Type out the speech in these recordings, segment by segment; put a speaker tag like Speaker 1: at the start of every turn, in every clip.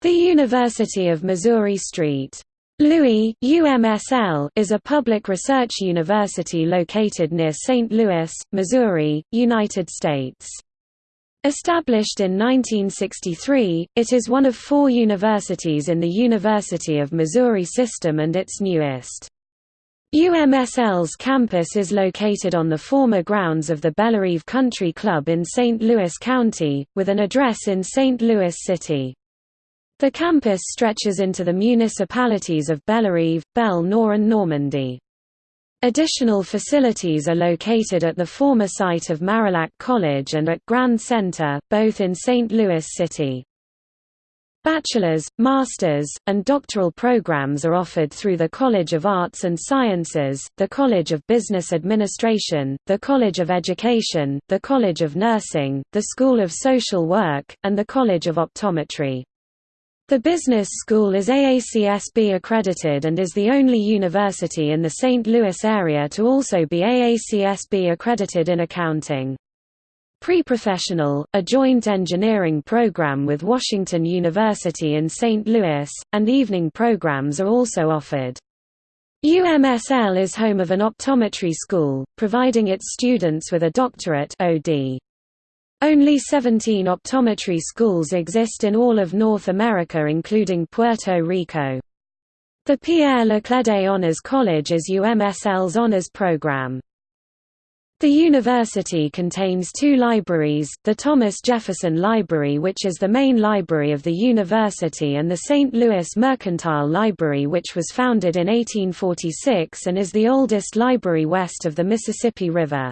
Speaker 1: The University of Missouri St. Louis UMSL is a public research university located near St. Louis, Missouri, United States. Established in 1963, it is one of four universities in the University of Missouri system and its newest. UMSL's campus is located on the former grounds of the Bellerive Country Club in St. Louis County, with an address in St. Louis City. The campus stretches into the municipalities of Bellerive, Bel-Nor and Normandy. Additional facilities are located at the former site of Marillac College and at Grand Center, both in St. Louis City. Bachelor's, master's, and doctoral programs are offered through the College of Arts and Sciences, the College of Business Administration, the College of Education, the College of Nursing, the School of Social Work, and the College of Optometry. The business school is AACSB accredited and is the only university in the St. Louis area to also be AACSB accredited in accounting. Pre-professional, a joint engineering program with Washington University in St. Louis, and evening programs are also offered. UMSL is home of an optometry school, providing its students with a doctorate OD. Only 17 optometry schools exist in all of North America including Puerto Rico. The Pierre Laclede Honors College is UMSL's honors program. The university contains two libraries, the Thomas Jefferson Library which is the main library of the university and the St. Louis Mercantile Library which was founded in 1846 and is the oldest library west of the Mississippi River.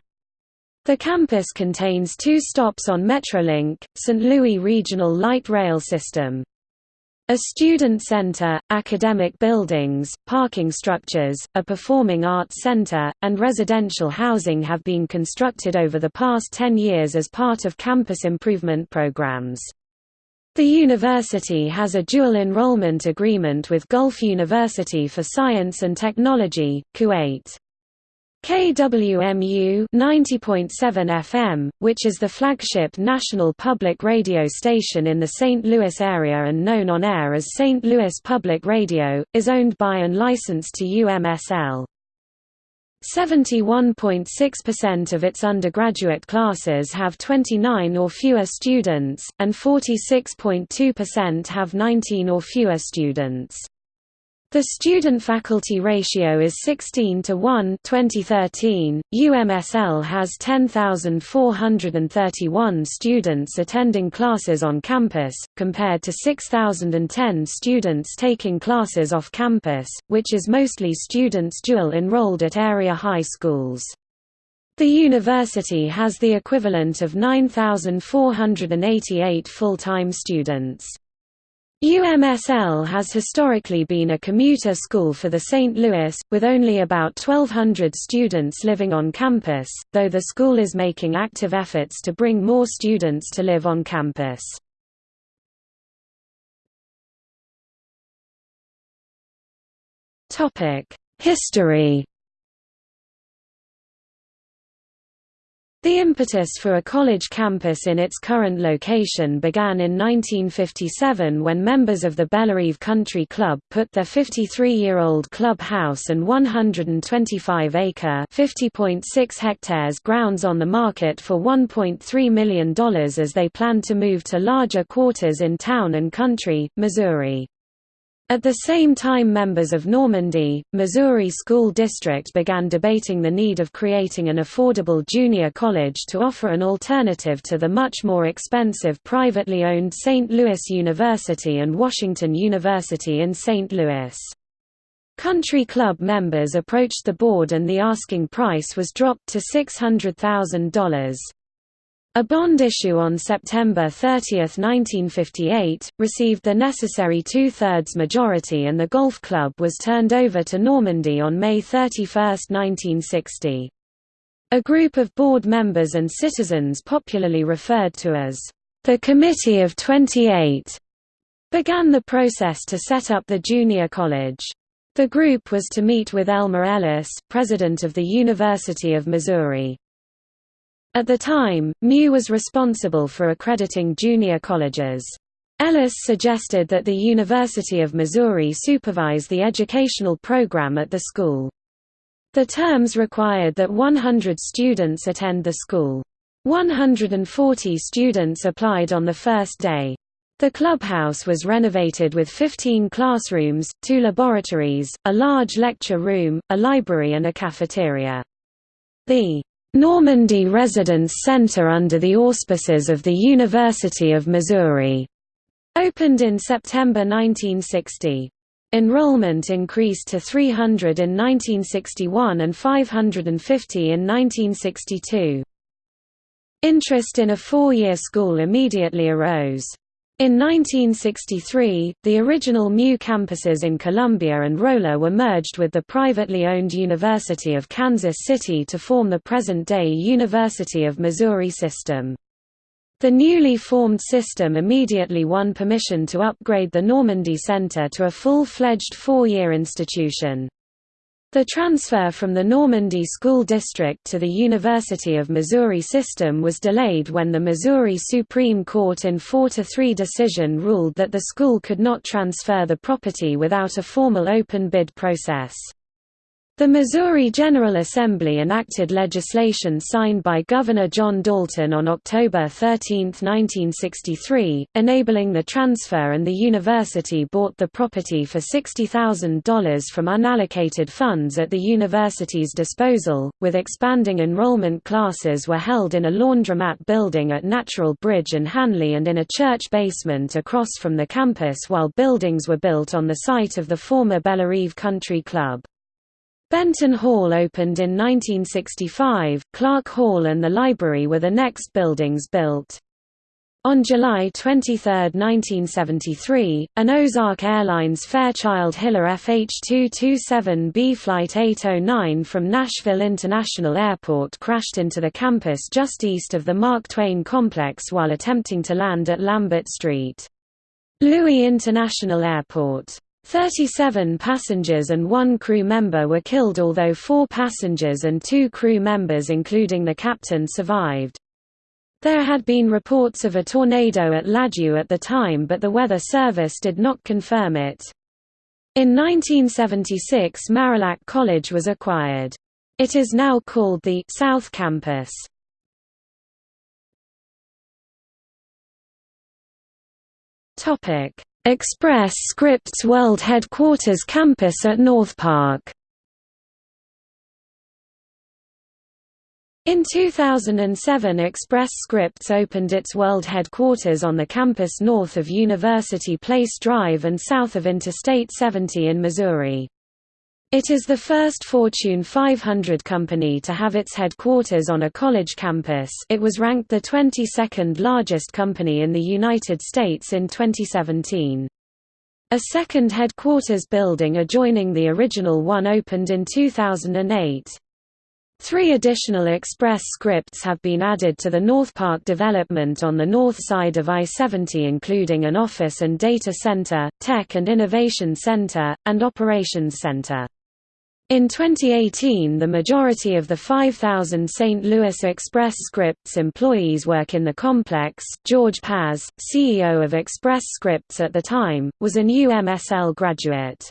Speaker 1: The campus contains two stops on Metrolink, St. Louis Regional Light Rail System. A student center, academic buildings, parking structures, a performing arts center, and residential housing have been constructed over the past 10 years as part of campus improvement programs. The university has a dual enrollment agreement with Gulf University for Science and Technology, Kuwait. KWMU 90.7 FM, which is the flagship national public radio station in the St. Louis area and known on air as St. Louis Public Radio, is owned by and licensed to UMSL. 71.6% of its undergraduate classes have 29 or fewer students, and 46.2% have 19 or fewer students. The student-faculty ratio is 16 to 1 2013. UMSL has 10,431 students attending classes on campus, compared to 6,010 students taking classes off campus, which is mostly students dual enrolled at area high schools. The university has the equivalent of 9,488 full-time students. UMSL has historically been a commuter school for the St. Louis, with only about 1,200 students living on campus, though the school is making active efforts to bring more students to live on campus. History The impetus for a college campus in its current location began in 1957 when members of the Bellerive Country Club put their 53-year-old club house and 125-acre (50.6 hectares) grounds on the market for $1.3 million as they planned to move to larger quarters in Town and Country, Missouri. At the same time members of Normandy, Missouri School District began debating the need of creating an affordable junior college to offer an alternative to the much more expensive privately owned St. Louis University and Washington University in St. Louis. Country Club members approached the board and the asking price was dropped to $600,000. A bond issue on September 30, 1958, received the necessary two-thirds majority and the golf club was turned over to Normandy on May 31, 1960. A group of board members and citizens popularly referred to as the Committee of 28 began the process to set up the junior college. The group was to meet with Elmer Ellis, president of the University of Missouri. At the time, MU was responsible for accrediting junior colleges. Ellis suggested that the University of Missouri supervise the educational program at the school. The terms required that 100 students attend the school. 140 students applied on the first day. The clubhouse was renovated with 15 classrooms, two laboratories, a large lecture room, a library and a cafeteria. The Normandy Residence Center under the auspices of the University of Missouri opened in September 1960. Enrollment increased to 300 in 1961 and 550 in 1962. Interest in a four-year school immediately arose. In 1963, the original MU campuses in Columbia and Rolla were merged with the privately owned University of Kansas City to form the present-day University of Missouri system. The newly formed system immediately won permission to upgrade the Normandy Center to a full-fledged four-year institution. The transfer from the Normandy School District to the University of Missouri system was delayed when the Missouri Supreme Court in 4–3 decision ruled that the school could not transfer the property without a formal open bid process. The Missouri General Assembly enacted legislation signed by Governor John Dalton on October 13, 1963, enabling the transfer and the university bought the property for $60,000 from unallocated funds at the university's disposal, with expanding enrollment classes were held in a laundromat building at Natural Bridge and Hanley and in a church basement across from the campus while buildings were built on the site of the former Bellerive Country Club. Benton Hall opened in 1965, Clark Hall and the library were the next buildings built. On July 23, 1973, an Ozark Airlines Fairchild Hiller FH227B Flight 809 from Nashville International Airport crashed into the campus just east of the Mark Twain complex while attempting to land at Lambert Street. Louis International Airport 37 passengers and one crew member were killed although four passengers and two crew members including the captain survived. There had been reports of a tornado at Ladue at the time but the Weather Service did not confirm it. In 1976 Marillac College was acquired. It is now called the South Campus. Topic Express Scripts World Headquarters campus at North Park. In 2007 Express Scripts opened its world headquarters on the campus north of University Place Drive and south of Interstate 70 in Missouri. It is the first Fortune 500 company to have its headquarters on a college campus it was ranked the 22nd largest company in the United States in 2017. A second headquarters building adjoining the original one opened in 2008. Three additional express scripts have been added to the North Park development on the north side of I-70 including an office and data center, tech and innovation center, and operations center. In 2018 the majority of the 5,000 St. Louis Express Scripts employees work in the complex. George Paz, CEO of Express Scripts at the time, was an UMSL graduate.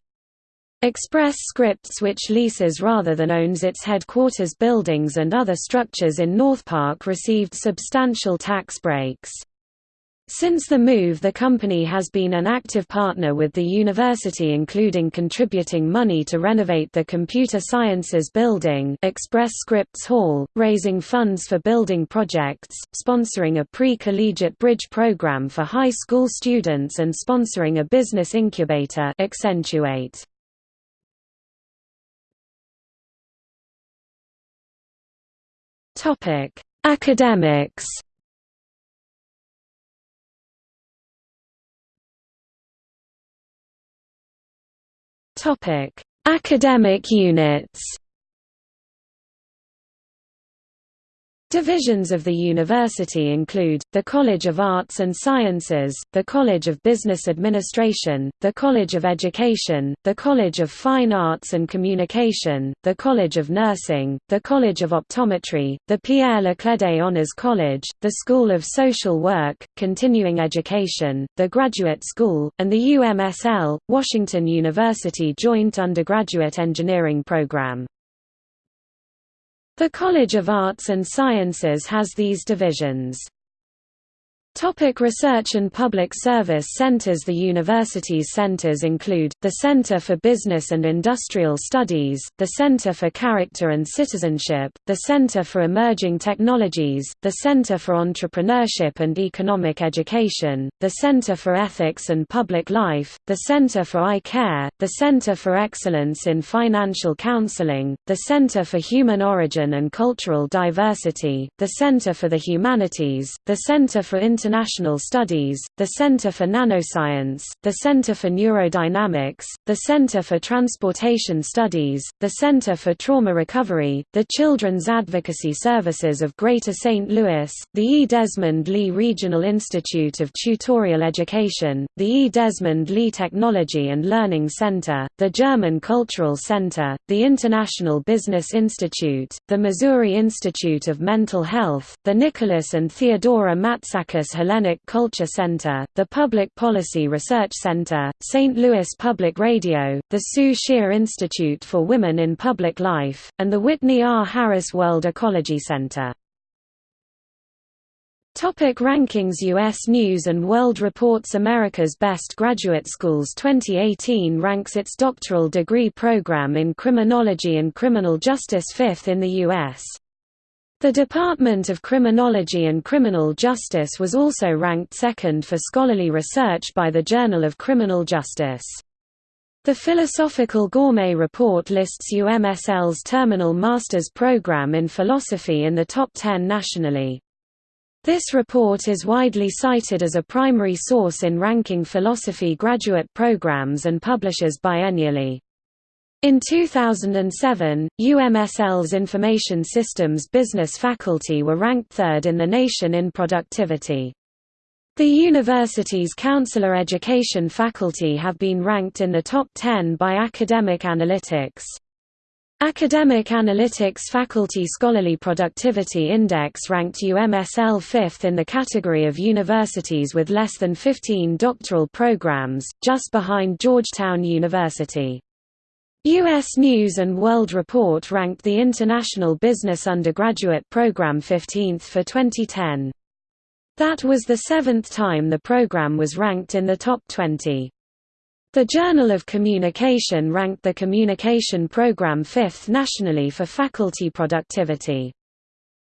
Speaker 1: Express Scripts which leases rather than owns its headquarters buildings and other structures in North Park received substantial tax breaks. Since the move the company has been an active partner with the university including contributing money to renovate the Computer Sciences Building Express Scripts Hall, raising funds for building projects, sponsoring a pre-collegiate bridge program for high school students and sponsoring a business incubator Accentuate. Academics Topic: Academic units. Divisions of the university include, the College of Arts and Sciences, the College of Business Administration, the College of Education, the College of Fine Arts and Communication, the College of Nursing, the College of Optometry, the Pierre Laclede Honors College, the School of Social Work, Continuing Education, the Graduate School, and the UMSL, Washington University Joint Undergraduate Engineering Program. The College of Arts and Sciences has these divisions. Topic research and public service centers The university's centers include, the Center for Business and Industrial Studies, the Center for Character and Citizenship, the Center for Emerging Technologies, the Center for Entrepreneurship and Economic Education, the Center for Ethics and Public Life, the Center for Eye Care, the Center for Excellence in Financial Counseling, the Center for Human Origin and Cultural Diversity, the Center for the Humanities, the Center for Inter International Studies, the Center for Nanoscience, the Center for Neurodynamics, the Center for Transportation Studies, the Center for Trauma Recovery, the Children's Advocacy Services of Greater St. Louis, the E. Desmond Lee Regional Institute of Tutorial Education, the E. Desmond Lee Technology and Learning Center, the German Cultural Center, the International Business Institute, the Missouri Institute of Mental Health, the Nicholas and Theodora Matsakis Hellenic Culture Center, the Public Policy Research Center, St. Louis Public Radio, the Sue Shear Institute for Women in Public Life, and the Whitney R. Harris World Ecology Center. Topic rankings U.S. News & World Reports America's Best Graduate Schools 2018 ranks its doctoral degree program in criminology and criminal justice fifth in the U.S. The Department of Criminology and Criminal Justice was also ranked second for scholarly research by the Journal of Criminal Justice. The Philosophical Gourmet Report lists UMSL's Terminal Master's Program in Philosophy in the top 10 nationally. This report is widely cited as a primary source in ranking philosophy graduate programs and publishes biennially. In 2007, UMSL's Information Systems Business faculty were ranked third in the nation in productivity. The university's counselor education faculty have been ranked in the top 10 by Academic Analytics. Academic Analytics Faculty Scholarly Productivity Index ranked UMSL fifth in the category of universities with less than 15 doctoral programs, just behind Georgetown University. U.S. News & World Report ranked the International Business Undergraduate Program 15th for 2010. That was the seventh time the program was ranked in the top 20. The Journal of Communication ranked the Communication Program fifth nationally for faculty productivity.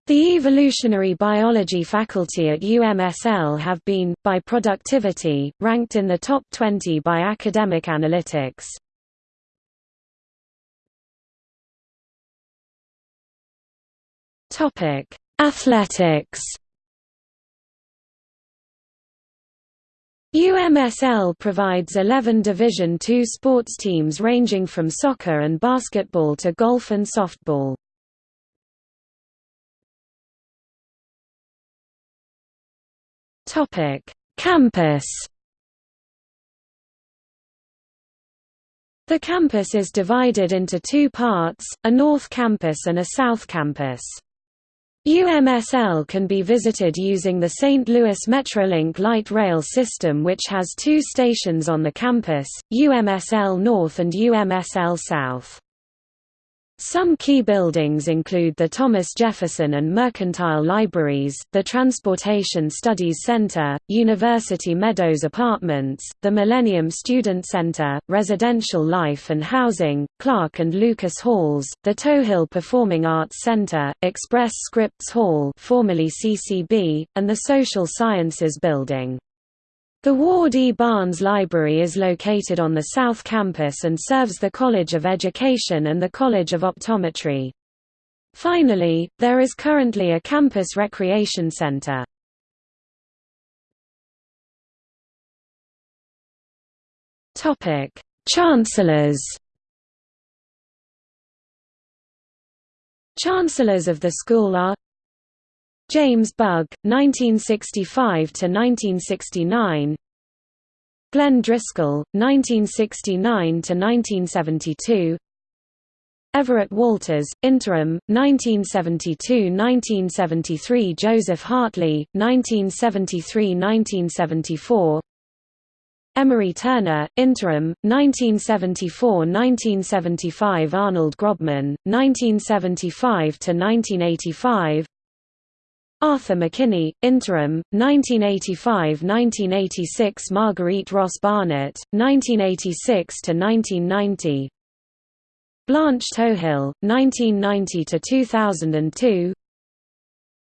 Speaker 1: The evolutionary biology faculty at UMSL have been, by productivity, ranked in the top 20 by Academic Analytics. Topic: Athletics. UMSL provides 11 Division II sports teams ranging from soccer and basketball to golf and softball. Topic: Campus. The campus is divided into two parts, a North Campus and a South Campus. UMSL can be visited using the St. Louis Metrolink light rail system which has two stations on the campus, UMSL North and UMSL South. Some key buildings include the Thomas Jefferson and Mercantile Libraries, the Transportation Studies Center, University Meadows Apartments, the Millennium Student Center, Residential Life and Housing, Clark and Lucas Halls, the Touhill Performing Arts Center, Express Scripts Hall formerly CCB, and the Social Sciences Building. The Ward E. Barnes Library is located on the South Campus and serves the College of Education and the College of Optometry. Finally, there is currently a campus recreation center. Chancellors Chancellors of the school are James Bugg, 1965–1969 Glenn Driscoll, 1969–1972 Everett Walters, interim, 1972–1973 Joseph Hartley, 1973–1974 Emory Turner, interim, 1974–1975 Arnold Grobman, 1975–1985 Arthur McKinney, interim, 1985–1986 Marguerite Ross Barnett, 1986–1990 Blanche Touhill, 1990–2002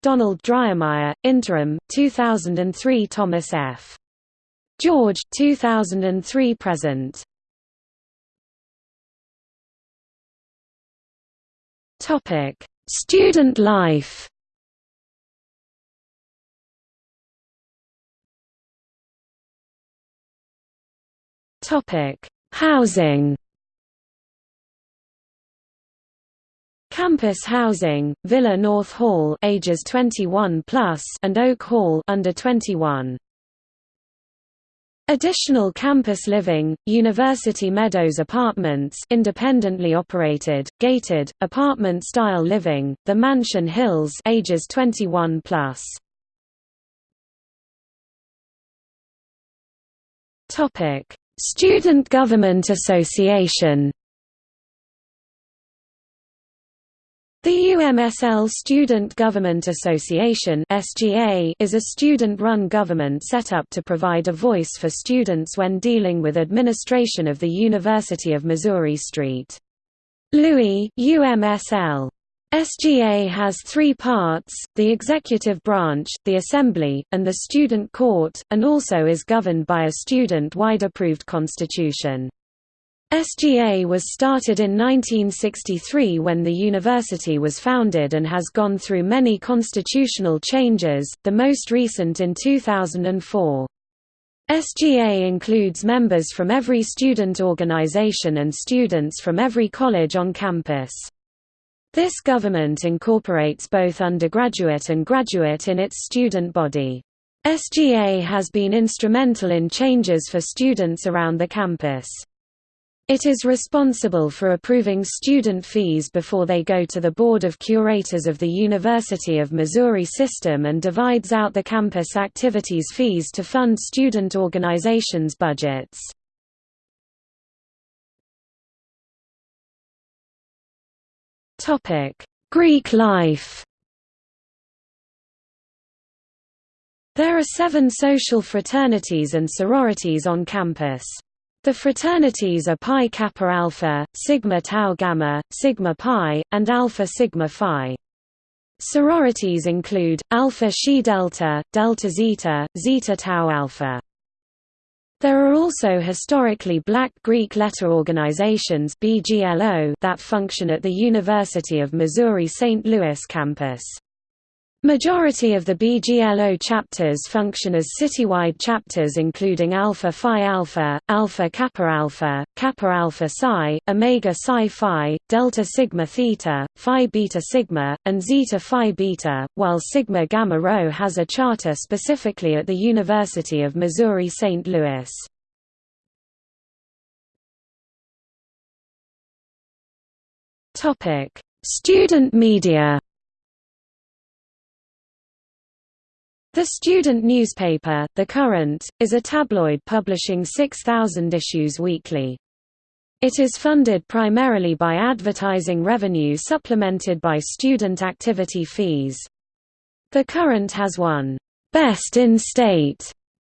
Speaker 1: Donald Driemeier, interim, 2003 Thomas F. George, 2003 present. Student life. Topic: Housing. Campus housing, Villa North Hall ages 21 plus and Oak Hall under 21. Additional campus living, University Meadows Apartments independently operated, gated, apartment-style living, The Mansion Hills ages 21 plus. Student Government Association The UMSL Student Government Association is a student-run government set up to provide a voice for students when dealing with administration of the University of Missouri St. Louis UMSL. SGA has three parts, the executive branch, the assembly, and the student court, and also is governed by a student-wide approved constitution. SGA was started in 1963 when the university was founded and has gone through many constitutional changes, the most recent in 2004. SGA includes members from every student organization and students from every college on campus. This government incorporates both undergraduate and graduate in its student body. SGA has been instrumental in changes for students around the campus. It is responsible for approving student fees before they go to the Board of Curators of the University of Missouri system and divides out the campus activities fees to fund student organizations' budgets. Greek life There are seven social fraternities and sororities on campus. The fraternities are Pi Kappa Alpha, Sigma Tau Gamma, Sigma Pi, and Alpha Sigma Phi. Sororities include, Alpha Xi Delta, Delta Zeta, Zeta Tau Alpha. There are also historically black Greek letter organizations that function at the University of Missouri-St. Louis campus. Majority of the BGLO chapters function as citywide chapters including Alpha Phi Alpha, Alpha Kappa Alpha, Kappa Alpha Psi, Omega Psi Phi, Delta Sigma Theta, Phi Beta Sigma, and Zeta Phi Beta, while Sigma Gamma Rho has a charter specifically at the University of Missouri-St. Louis. Student media The student newspaper, The Current, is a tabloid publishing 6,000 issues weekly. It is funded primarily by advertising revenue supplemented by student activity fees. The Current has won, "'Best in State'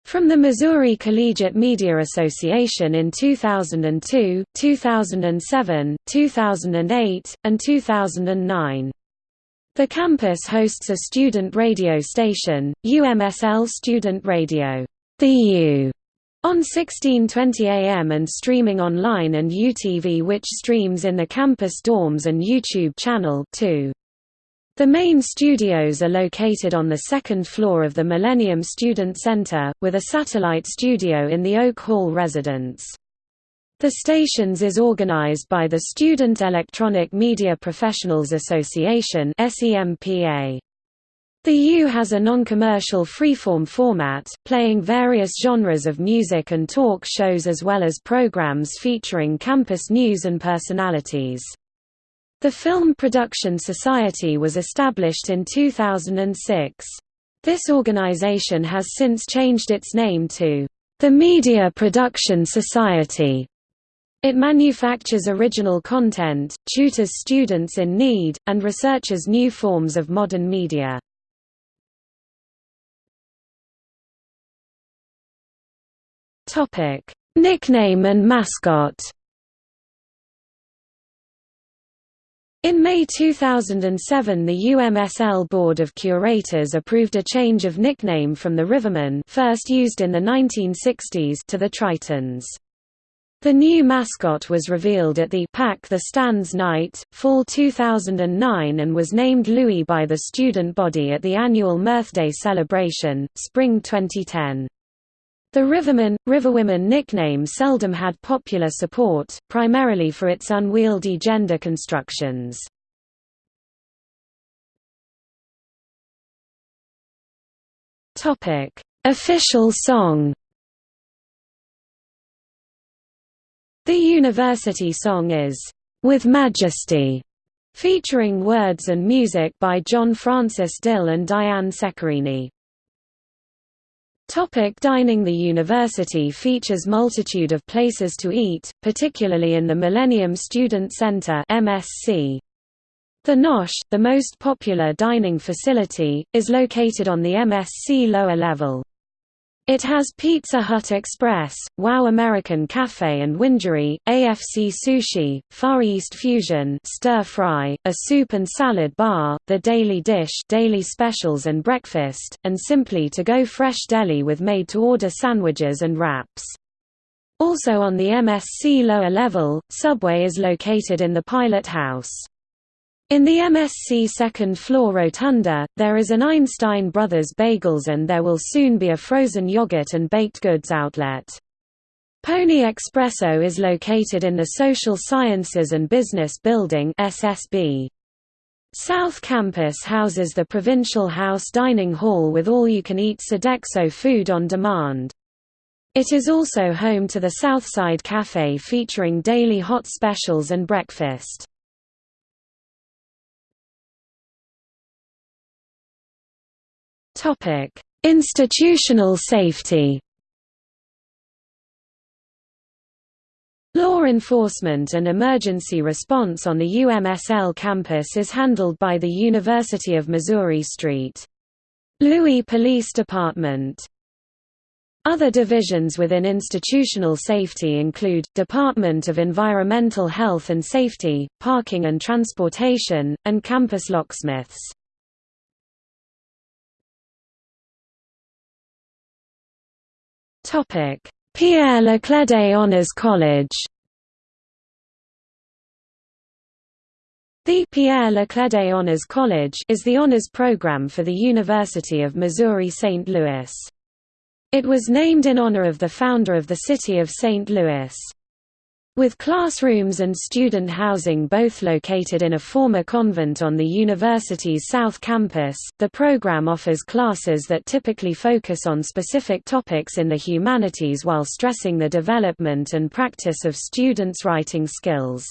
Speaker 1: from the Missouri Collegiate Media Association in 2002, 2007, 2008, and 2009. The campus hosts a student radio station, UMSL Student Radio, the U, on 1620 AM and streaming online and UTV which streams in the campus dorms and YouTube channel 2. The main studios are located on the second floor of the Millennium Student Center, with a satellite studio in the Oak Hall residence. The stations is organized by the Student Electronic Media Professionals Association The U has a non-commercial freeform format, playing various genres of music and talk shows as well as programs featuring campus news and personalities. The Film Production Society was established in 2006. This organization has since changed its name to the Media Production Society. It manufactures original content, tutors students in need, and researches new forms of modern media. Nickname and mascot. In May 2007 the UMSL Board of Curators approved a change of nickname from the Rivermen first used in the 1960s to the Tritons. The new mascot was revealed at the Pack the Stands Night, Fall 2009 and was named Louie by the student body at the annual Mirthday celebration, Spring 2010. The Rivermen, Riverwomen nickname seldom had popular support, primarily for its unwieldy gender constructions. Official song The university song is, "'With Majesty' featuring words and music by John Francis Dill and Diane Ceccarini. Topic dining The university features multitude of places to eat, particularly in the Millennium Student Center MSC. The Nosh, the most popular dining facility, is located on the MSC lower level. It has Pizza Hut Express, Wow American Cafe and Wingery, AFC Sushi, Far East Fusion Stir Fry, a soup and salad bar, The Daily Dish daily specials and breakfast, and Simply To Go Fresh Deli with made-to-order sandwiches and wraps. Also on the MSC lower level, Subway is located in the Pilot House. In the MSC second-floor rotunda, there is an Einstein Brothers Bagels and there will soon be a frozen yogurt and baked goods outlet. Pony Espresso is located in the Social Sciences and Business Building SSB. South Campus houses the Provincial House Dining Hall with all-you-can-eat Sodexo food on demand. It is also home to the Southside Cafe featuring daily hot specials and breakfast. Topic: Institutional safety. Law enforcement and emergency response on the UMSL campus is handled by the University of Missouri St. Louis Police Department. Other divisions within institutional safety include, Department of Environmental Health and Safety, Parking and Transportation, and Campus Locksmiths. Pierre Laclede Honours College The Pierre Laclede Honours College is the honors program for the University of Missouri-St. Louis. It was named in honor of the founder of the city of St. Louis. With classrooms and student housing both located in a former convent on the university's south campus, the program offers classes that typically focus on specific topics in the humanities while stressing the development and practice of students' writing skills.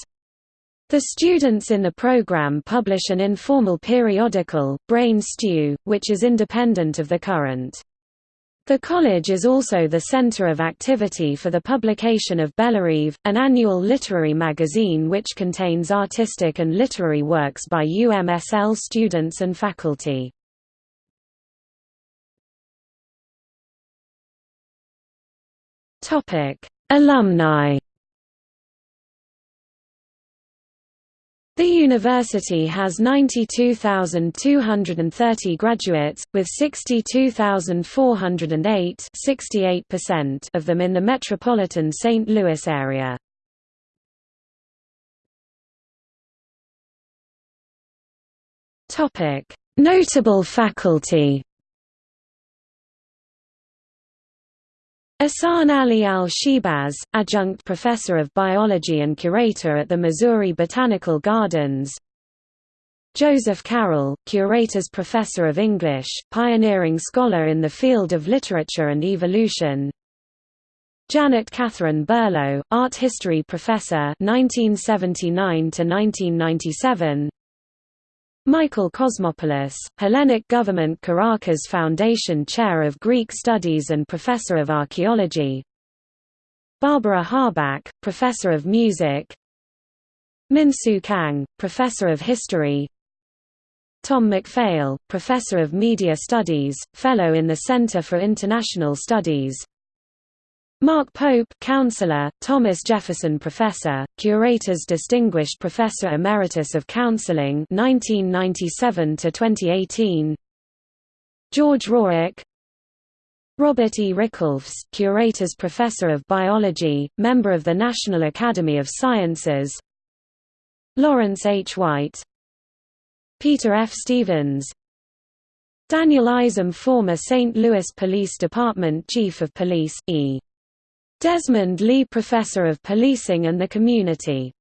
Speaker 1: The students in the program publish an informal periodical, Brain Stew, which is independent of the current. The college is also the center of activity for the publication of Bellerive, an annual literary magazine which contains artistic and literary works by UMSL students and faculty. Alumni The university has 92,230 graduates, with 62,408 of them in the metropolitan St. Louis area. Notable faculty Ihsan Ali al-Shehbaz, adjunct professor of biology and curator at the Missouri Botanical Gardens. Joseph Carroll, Curators Professor of English, pioneering scholar in the field of literature and evolution. Janet Catherine Berlo, Art History Professor 1979 1997 Michael Cosmopoulos, Hellenic Government Karakas Foundation Chair of Greek Studies and Professor of Archaeology. Barbara Harbach, Professor of Music. Min-Soo Kang, Professor of History. Tom MacPhail, Professor of Media Studies, Fellow in the Center for International Studies Mark Pope Counselor, Thomas Jefferson Professor, Curators Distinguished Professor Emeritus of Counseling 1997 2018 George Rourke Robert E. Ricklefs, Curators Professor of Biology, member of the National Academy of Sciences Lawrence H. White Peter F. Stevens Daniel Isom former St. Louis Police Department Chief of Police, E. Desmond Lee Professor of Policing and the Community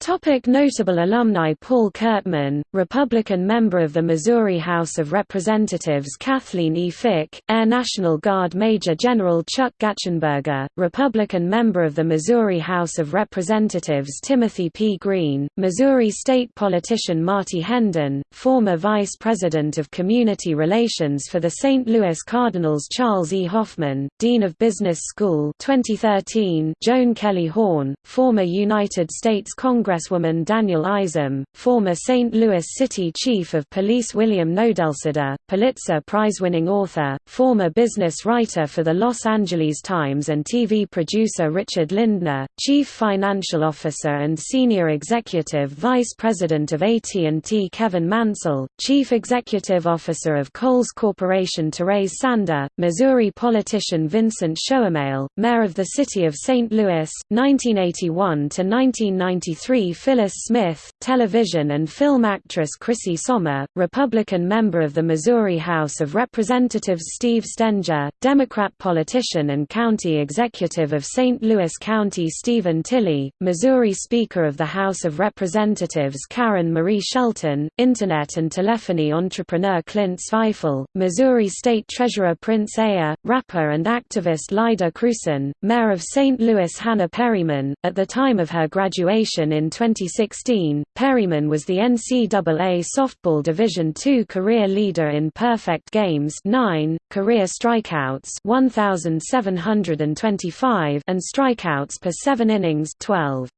Speaker 1: Topic notable alumni Paul Curtman, Republican member of the Missouri House of Representatives Kathleen E. Fick, Air National Guard Major General Chuck Gatschenberger, Republican member of the Missouri House of Representatives Timothy P. Green, Missouri state politician Marty Hendin, former Vice President of Community Relations for the St. Louis Cardinals Charles E. Hoffman, Dean of Business School 2013, Joan Kelly Horn, former United States Congress Congresswoman Daniel Isom, former St. Louis City Chief of Police William Nodelsuder, Pulitzer Prize-winning author, former business writer for the Los Angeles Times and TV producer Richard Lindner, Chief Financial Officer and Senior Executive Vice President of AT&T Kevin Mansell, Chief Executive Officer of Kohl's Corporation Therese Sander, Missouri politician Vincent Schoemehl, Mayor of the City of St. Louis, 1981–1993 Phyllis Smith, television and film actress Chrissy Sommer, Republican member of the Missouri House of Representatives Steve Stenger, Democrat politician and county executive of St. Louis County Stephen Tilley, Missouri Speaker of the House of Representatives Karen Marie Shelton, Internet and telephony entrepreneur Clint Zweifel, Missouri State Treasurer Prince Ayer, rapper and activist Lyda Krewson, Mayor of St. Louis Hannah Perryman, at the time of her graduation in 2016, Perryman was the NCAA Softball Division II career leader in perfect games 9, career strikeouts 1,725 and strikeouts per 7 innings 12.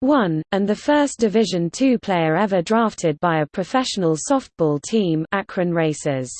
Speaker 1: 1, and the first Division II player ever drafted by a professional softball team Akron Racers.